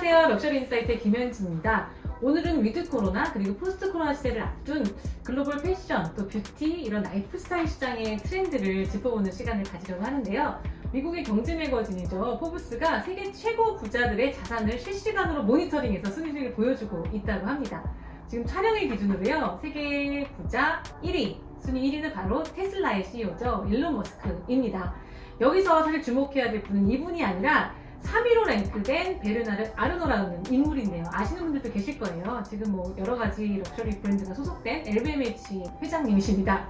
안녕하세요. Luxury Insight의 김현진입니다. 오늘은 with 코로나 그리고 post 코로나 시대를 앞둔 글로벌 패션 또 뷰티 이런 라이프 스타일 시장의 트렌드를 짚어보는 시간을 가지려고 하는데요. 미국의 경제 매거진이죠. 포브스가 세계 최고 부자들의 자산을 실시간으로 모니터링해서 순위를 보여주고 있다고 합니다. 지금 촬영일 기준으로요. 세계 부자 1위, 순위 1위는 바로 테슬라의 CEO죠. 일론 머스크입니다. 여기서 사실 주목해야 될 분은 이분이 아니라 3위로 랭크된 베르나르 아르노라는 인물인데요. 아시는 분들도 계실 거예요. 지금 뭐 여러 가지 럭셔리 브랜드가 소속된 LVMH 회장님이십니다.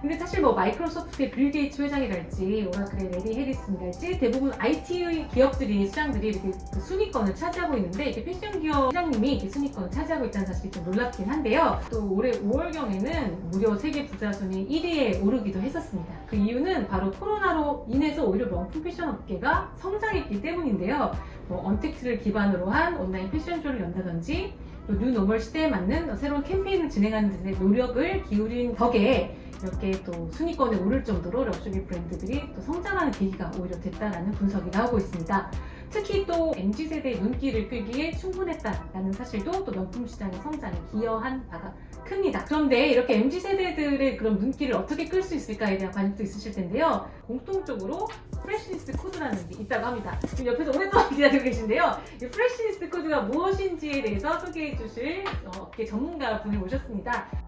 근데 사실 뭐 마이크로소프트의 빌 게이츠 회장이랄지 오라클의 래리 엘리슨이랄지 대부분 IT 기업들이 수장들이 이렇게 그 순위권을 차지하고 있는데 이렇게 패션 기업 회장님이 이렇게 순위권을 차지하고 있다는 사실이 좀 놀랍긴 한데요. 또 올해 5월경에는 무려 세계 부자 순위 1위에 오르기도 했었습니다. 그 이유는 바로 코로나로 인해서 오히려 명품 패션 업계가 성장했기 때문인데요. 뭐 untact를 기반으로 한 온라인 패션쇼를 연다든지 또 new normal 시대에 맞는 새로운 캠페인을 진행하는 데 노력을 기울인 덕에 이렇게 또 순위권에 오를 정도로 럭셔리 브랜드들이 또 성장하는 계기가 오히려 됐다라는 분석이 나오고 있습니다. 특히 또 MZ세대의 눈길을 끌기에 충분했다라는 사실도 또 명품 시장의 성장에 기여한 바가 큽니다. 그런데 이렇게 MZ세대들의 그런 눈길을 어떻게 끌 수 있을까에 대한 관심도 있으실 텐데요. 공통적으로 freshness code라는 게 있다고 합니다. 지금 옆에서 오랫동안 기다리고 계신데요. 이 freshness code가 무엇인지에 대해서 소개해 주실 어, 업계 전문가 분을 모셨습니다.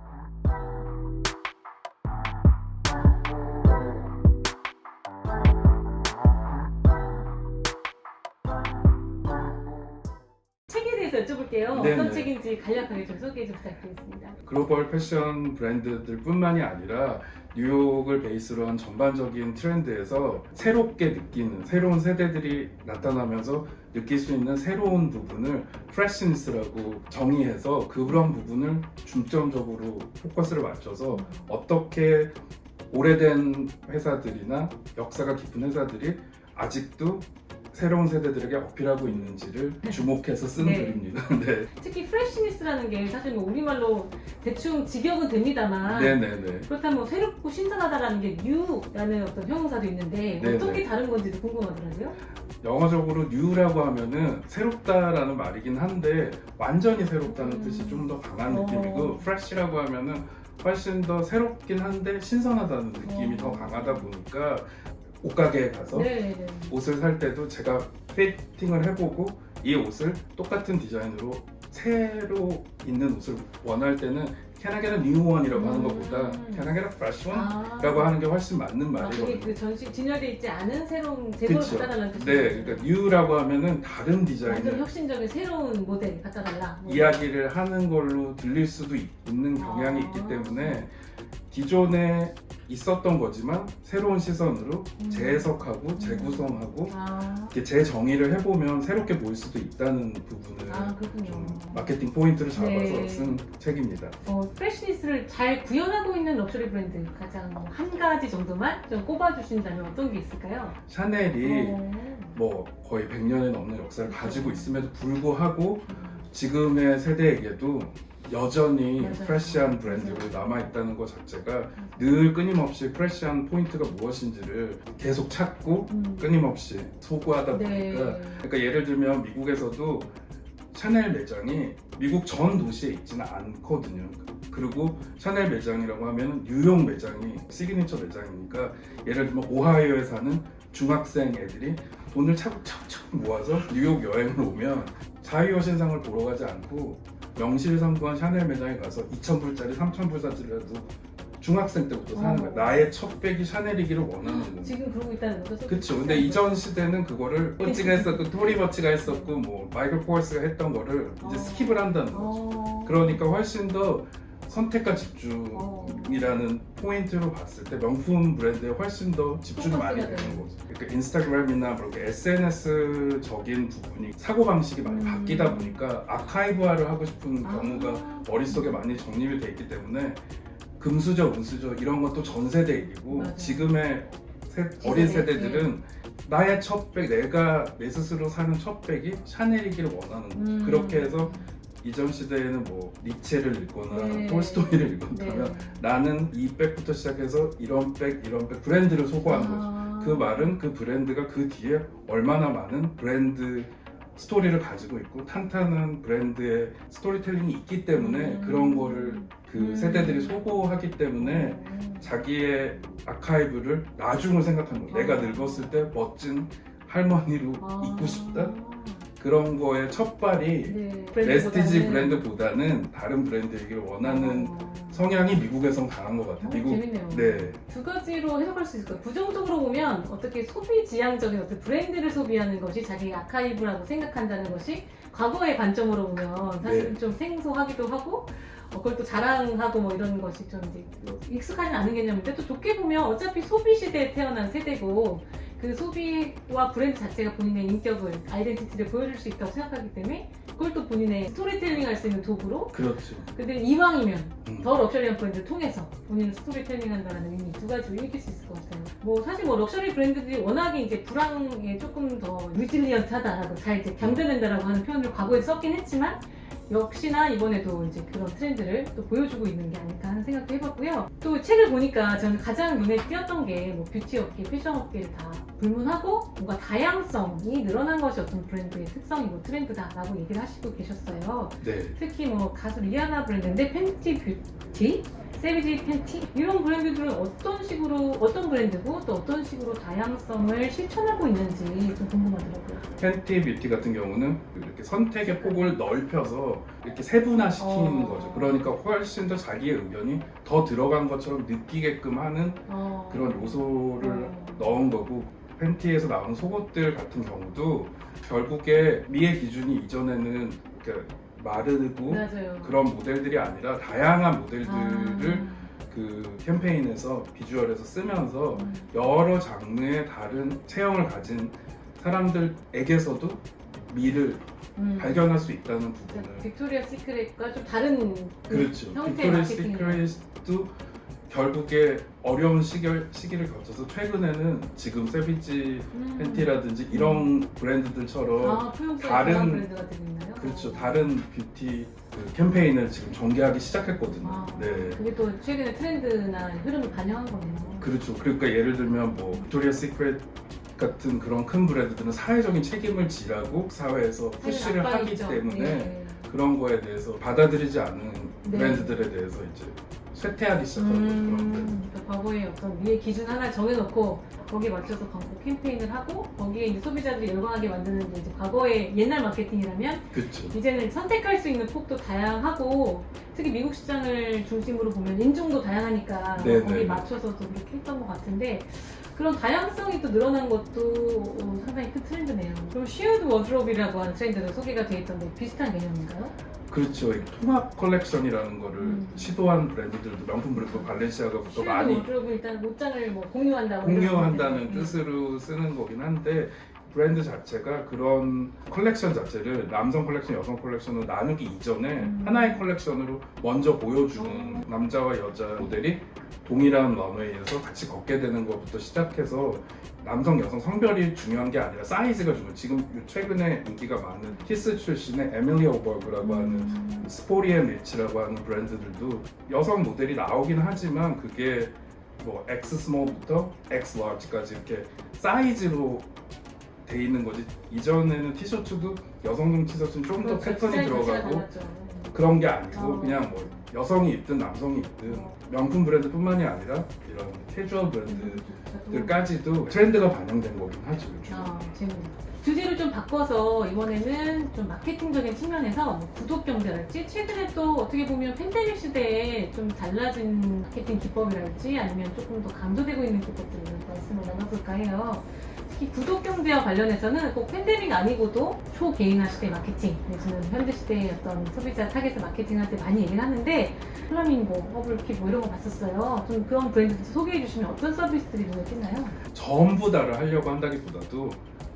대해서 여쭤볼게요. 네네. 어떤 책인지 간략하게 좀 소개 좀 부탁드리겠습니다. 글로벌 패션 브랜드들 뿐만이 아니라 뉴욕을 베이스로 한 전반적인 트렌드에서 새롭게 느끼는 새로운 세대들이 나타나면서 느낄 수 있는 새로운 부분을 freshness라고 정의해서 그런 부분을 중점적으로 포커스를 맞춰서 어떻게 오래된 회사들이나 역사가 깊은 회사들이 아직도 새로운 세대들에게 어필하고 있는지를 주목해서 쓴 네. 글입니다. 네. 특히 freshness라는 게 사실 뭐 우리말로 대충 직역은 됩니다만 네네네. 그렇다면 뭐 새롭고 신선하다라는 게 new라는 어떤 형용사도 있는데 네네. 어떻게 다른 건지도 궁금하더라고요. 영어적으로 new라고 하면은 새롭다라는 말이긴 한데 완전히 새롭다는 음. 뜻이 좀 더 강한 어. 느낌이고 fresh라고 하면은 훨씬 더 새롭긴 한데 신선하다는 느낌이 어. 더 강하다 보니까 옷가게에 가서 네네네. 옷을 살 때도 제가 피팅을 해보고 이 옷을 똑같은 디자인으로 새로 있는 옷을 원할 때는 can I get a new one이라고 하는 음. 것보다 can I get a fresh one? 아. 라고 하는 게 훨씬 맞는 아, 그게 말이거든요 그 전시 진열되어 있지 않은 새로운 그쵸. 갖다 달라는 뜻이죠. 네, 그러니까 new라고 하면은 다른 디자인을 혁신적인 새로운 모델 갖다 달라. 뭐. 이야기를 하는 걸로 들릴 수도 있- 있는 경향이 아. 있기 때문에 기존에 있었던 거지만 새로운 시선으로 음. 재해석하고 재구성하고 아, 이렇게 재정의를 해보면 새롭게 보일 수도 있다는 부분을 아. 좀 마케팅 포인트를 잡아서 네. 쓴 책입니다. 어, freshness를 잘 구현하고 있는 럭셔리 브랜드 가장 뭐한 가지 정도만 좀 꼽아주신다면 어떤 게 있을까요? 샤넬이 어. 뭐 거의 100년이 넘는 역사를 그렇죠. 가지고 있음에도 불구하고 지금의 세대에게도 여전히 맞아요. fresh한 브랜드로 남아있다는 것 자체가 늘 끊임없이 fresh한 포인트가 무엇인지를 계속 찾고 음. 끊임없이 소구하다 보니까 네. 그러니까 예를 들면 미국에서도 샤넬 매장이 미국 전 도시에 있지는 않거든요. 그리고 샤넬 매장이라고 하면 뉴욕 매장이 시그니처 매장이니까 예를 들면 오하이오에 사는 중학생 애들이 돈을 차곡차곡 모아서 뉴욕 여행을 오면 자유의 여신상을 보러 가지 않고 명실상부한 샤넬 매장에 가서 2,000불짜리, 3,000불짜리라도 중학생 때부터 사는 거야. 어. 나의 첫 백이 샤넬이기를 원하는. 지금 그러고 있다는 거죠? 그쵸. 근데 이전 시대는 그거를 코치가 했었고 토리 버치가 했었고 뭐 마이클 코어스가 했던 거를 이제 어. skip을 한다는 거죠. 어. 그러니까 훨씬 더 선택과 어. 집중이라는 포인트로 봤을 때 명품 브랜드에 훨씬 더 집중이 많이 되는 거죠. 그러니까 인스타그램이나 뭐 이렇게 SNS-적인 부분이 사고 방식이 많이 음. 바뀌다 보니까 아카이브화를 하고 싶은 아. 경우가 머릿속에 많이 정립이 돼 있기 때문에 금수저, 은수저 이런 것도 전 세대 일이고 맞아요. 지금의 세- 어린 세대들은 나의 첫 백, 내가 내 스스로 사는 첫 백이 샤넬이기를 원하는 거죠. 음. 그렇게 해서 이전 시대에는 뭐 니체를 읽거나 네. 톨스토이를 읽었다면 네. 나는 이 백부터 시작해서 이런 백, 이런 백 브랜드를 거죠. 아. 그 말은 그 브랜드가 그 뒤에 얼마나 많은 브랜드 스토리를 가지고 있고 탄탄한 브랜드의 storytelling이 있기 때문에 음. 그런 거를 그 음. 세대들이 소구하기 때문에 음. 자기의 아카이브를 나중을 생각하는 거예요. 내가 아. 늙었을 때 멋진 할머니로 아. 있고 싶다? 그런 거의 첫발이 네. 레스티지 브랜드보다는- 다른 브랜드이길 원하는 어. 성향이 미국에선 강한 것 같아요. 어, 미국 재밌네요. 네 두 가지로 해석할 수 있을 거예요. 부정적으로 보면 어떻게 소비 지향적인 어떤 브랜드를 소비하는 것이 자기 아카이브라고 생각한다는 것이 과거의 관점으로 보면 사실은 네. 좀 생소하기도 하고 어, 그걸 또 자랑하고 뭐 이런 것이 좀 이제 익숙하지 않은 개념인데 또 좋게 보면 어차피 소비 시대에 태어난 세대고 그 소비와 브랜드 자체가 본인의 인격을 아이덴티티를 보여줄 수 있다고 생각하기 때문에 그걸 또 본인의 스토리텔링 할 수 있는 도구로 그렇죠. 근데 이왕이면 음. 더 럭셔리한 브랜드를 통해서 본인을 스토리텔링 한다는 의미 두 가지로 읽힐 수 있을 것 같아요. 뭐 사실 뭐 럭셔리 브랜드들이 워낙에 이제 불황에 조금 더 resilient하다라고 잘 이제 견뎌낸다라고 하는 표현을 과거에 썼긴 했지만 역시나 이번에도 이제 그런 트렌드를 또 보여주고 있는 게 아닐까 하는 생각도 해봤고요. 또 책을 보니까 저는 가장 눈에 띄었던 게 뭐 뷰티 업계, 패션 업계를 다 불문하고 뭔가 다양성이 늘어난 것이 어떤 브랜드의 특성이고 트렌드다라고 얘기를 하시고 계셨어요. 네. 특히 뭐 가수 리아나 브랜드인데 Fenty Beauty, Savage Fenty 이런 브랜드들은 어떤 식으로 어떤 브랜드고 또 어떤 식으로 다양성을 실천하고 있는지 좀 궁금하더라고요. 팬티 뷰티 같은 경우는 이렇게 선택의 폭을 넓혀서 이렇게 세분화시키는 어. 거죠. 그러니까 훨씬 더 자기의 의견이 더 들어간 것처럼 느끼게끔 하는 어. 그런 요소를 어. 넣은 거고 팬티에서 나오는 속옷들 같은 경우도 결국에 미의 기준이 이전에는 이렇게 마르고 맞아요. 그런 모델들이 아니라 다양한 모델들을 아. 그 캠페인에서 비주얼에서 쓰면서 음. 여러 장르의 다른 체형을 가진 사람들에게서도 미를 음. 발견할 수 있다는 부분을 빅토리아 시크릿과 좀 다른 그렇죠. 형태의 빅토리. 시크릿도 결국에 어려운 시기를, 시기를 거쳐서 최근에는 지금 Savage 음. Fenty라든지 이런 브랜드들처럼 아, 다른- 브랜드가 되고 있나요? 그렇죠 다른 뷰티 그 캠페인을 지금 전개하기 시작했거든요. 아, 네. 그게 또 최근의 트렌드나 흐름을 반영한 거네요. 그렇죠. 그러니까 예를 들면 뭐 빅토리아 시크릿 같은 그런 큰 브랜드들은 사회적인 책임을 지라고 사회에서 push를 하기 있죠. 때문에 네. 그런 거에 대해서 받아들이지 않는 네. 브랜드들에 대해서 이제 쇠퇴하기 시작하는 그런 브랜드. 음, 그러니까 과거에 어떤 미의 기준 하나 정해놓고 거기에 맞춰서 광고 캠페인을 하고 거기에 이제 소비자들이 열광하게 만드는 게 이제 과거의 옛날 마케팅이라면 그렇죠. 이제는 선택할 수 있는 폭도 다양하고 특히 미국 시장을 중심으로 보면 인종도 다양하니까 네, 거기에 네. 맞춰서도 그렇게 했던 것 같은데 그런 다양성이 또 늘어난 것도 어, 상당히 큰 트렌드네요. 그럼 shared wardrobe이라고 하는 트렌드도 소개가 돼 있던데 비슷한 개념인가요? 그렇죠. 이 통합 컬렉션이라는 거를 음. 시도한 브랜드들도 명품 브랜드 발렌시아가부터 shared 많이 wardrobe은 일단 옷장을 뭐 공유한다고 공유한다는. 뜻으로 쓰는 거긴 한데 브랜드 자체가 그런 컬렉션 자체를 남성 컬렉션, 여성 컬렉션으로 나누기 이전에 음. 하나의 컬렉션으로 먼저 보여주는 어. 남자와 여자 모델이 동일한 런웨이에서 같이 걷게 되는 것부터 시작해서 남성, 여성 성별이 중요한 게 아니라 사이즈가 중요해요. 지금 최근에 인기가 많은 Kith 출신의 에밀리 오버그라고 하는 음. Sporty & Rich라고 하는 브랜드들도 여성 모델이 나오긴 하지만 그게 뭐 X 스몰부터 X 라지까지 이렇게 사이즈로 돼 있는 거지 이전에는 티셔츠도 여성용 티셔츠는 좀더 그렇죠. 패턴이 들어가고. 그런 게 아니고 어. 그냥 뭐 여성이 입든 남성이 입든 어. 명품 브랜드뿐만이 아니라 이런 캐주얼 음, 브랜드들까지도 좋죠. 트렌드가 반영된 거긴 하죠 요즘. 아, 재밌네요. 주제를 좀 바꿔서 이번에는 좀 마케팅적인 측면에서 뭐 구독 경제랄지 최근에 또 어떻게 보면 팬데믹 시대에 좀 달라진 마케팅 기법이랄지 아니면 조금 더 강조되고 있는 기법들을 말씀을 나눠볼까 해요. 특히 구독 경제와 관련해서는 꼭 팬데믹 아니고도 초개인화 시대 마케팅 내지는 현대 시대의 어떤 소비자 타겟의 마케팅할 때 많이 얘기를 하는데 Flamingo, Hubble, Quip 뭐 이런 거 봤었어요. 좀 그런 브랜드들 소개해 주시면 어떤 서비스들이 눈에 띄나요? 전부 다를 하려고 한다기보다도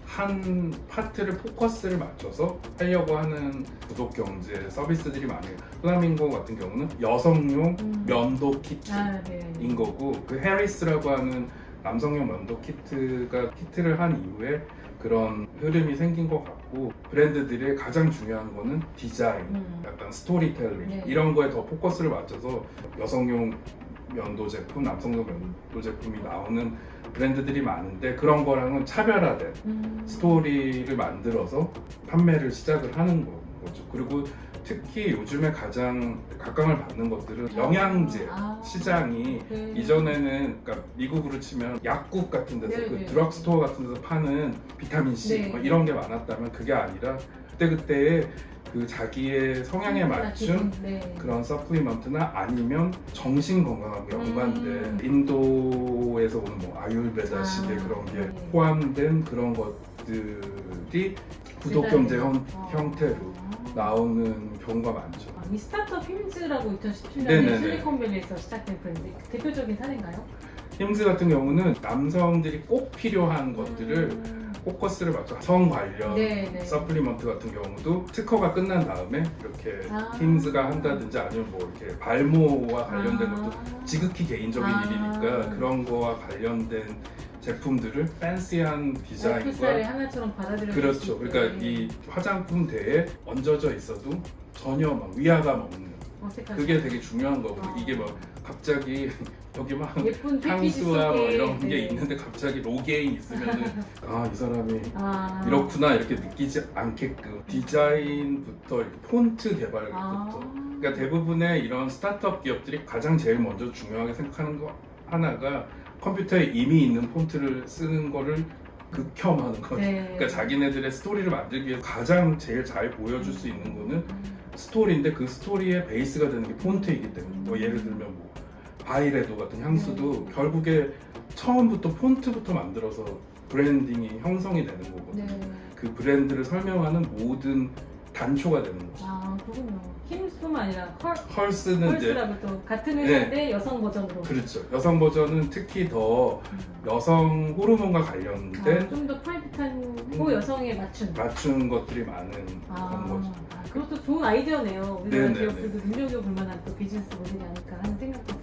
한 파트를 포커스를 맞춰서 하려고 하는 구독 경제 서비스들이 많아요. Flamingo 같은 경우는 여성용 음. 면도 키트인 아, 네. 거고 그 Harry's라고 하는 남성용 면도 키트가 키트를 한 이후에 그런 흐름이 생긴 것 같고 브랜드들의 가장 중요한 거는 디자인, 음. 약간 스토리텔링 네. 이런 거에 더 포커스를 맞춰서 여성용 면도 제품, 남성용 면도 제품이 나오는 브랜드들이 많은데 그런 거랑은 차별화된 음. 스토리를 만들어서 판매를 시작을 하는 거- 거죠. 그리고 특히 요즘에 가장 각광을 받는 것들은 영양제 아. 시장이 네. 이전에는 그러니까 미국으로 치면 약국 같은 데서 네, 그 네. 드럭스토어 같은 데서 파는 비타민 C 네. 뭐 이런 게 많았다면 그게 아니라 그때 그때의 그 자기의 성향에 맞춘 네. 그런 supplement나 아니면 정신 건강하고 연관된 음. 인도에서 오는 뭐 아유르베다식의 아, 그런 게 네. 포함된 그런 것들이 구독 경제 형, 어. 형태로 나오는 경우가 많죠. 아, 이 스타트업 Hims라고 2017년에 네네네. 실리콘밸리에서 시작된 브랜드 대표적인 사례인가요? Hims 같은 경우는 남성들이 꼭 필요한 것들을 음. 포커스를 맞춰 성 관련 네, 네. supplement 같은 경우도 특허가 끝난 다음에 이렇게 아. Hims가 한다든지 아니면 뭐 이렇게 발모와 관련된 아. 것도 지극히 개인적인 아. 일이니까 그런 거와 관련된 제품들을 팬시한 디자인과 하나처럼 받아들여 그렇죠. 그러니까 이 화장품 대에 얹어져 있어도 전혀 막 위화감 없는 어색하죠. 그게 되게 중요한 거고 아. 이게 막 갑자기 여기 막 향수와 뭐 이런 게 네. 있는데 갑자기 로게인 있으면은 아이 사람이 아. 이렇구나 이렇게 느끼지 않게끔 디자인부터 이렇게 폰트 개발부터 아. 그러니까 대부분의 이런 스타트업 기업들이 가장 제일 먼저 중요하게 생각하는 거 하나가 컴퓨터에 이미 있는 폰트를 쓰는 거를 극혐하는 거죠. 네. 그러니까 자기네들의 스토리를 만들기 위해 가장 제일 잘 보여줄 수 있는 거는 스토리인데 그 스토리의 베이스가 되는 게 폰트이기 때문에 뭐 예를 들면 뭐 바이레도 같은 향수도 네. 결국에 처음부터 폰트부터 만들어서 브랜딩이 형성이 되는 거거든요. 네. 그 브랜드를 설명하는 모든 단초가 되는 거죠. 아 그렇군요. 힘스뿐만 아니라 헐, 헐스는 이제 같은 회사인데 여성 버전으로. 그렇죠. 여성 버전은 특히 더 여성 호르몬과 관련된 아, 좀더 프라이빗하고 음. 여성에 맞춘. 맞춘 것들이 많은 아, 그런 거죠. 아, 그것도 좋은 아이디어네요. 우리나라 네네네. 기업들도 눈여겨볼 만한 또 비즈니스 모델이 아닐까 하는 생각이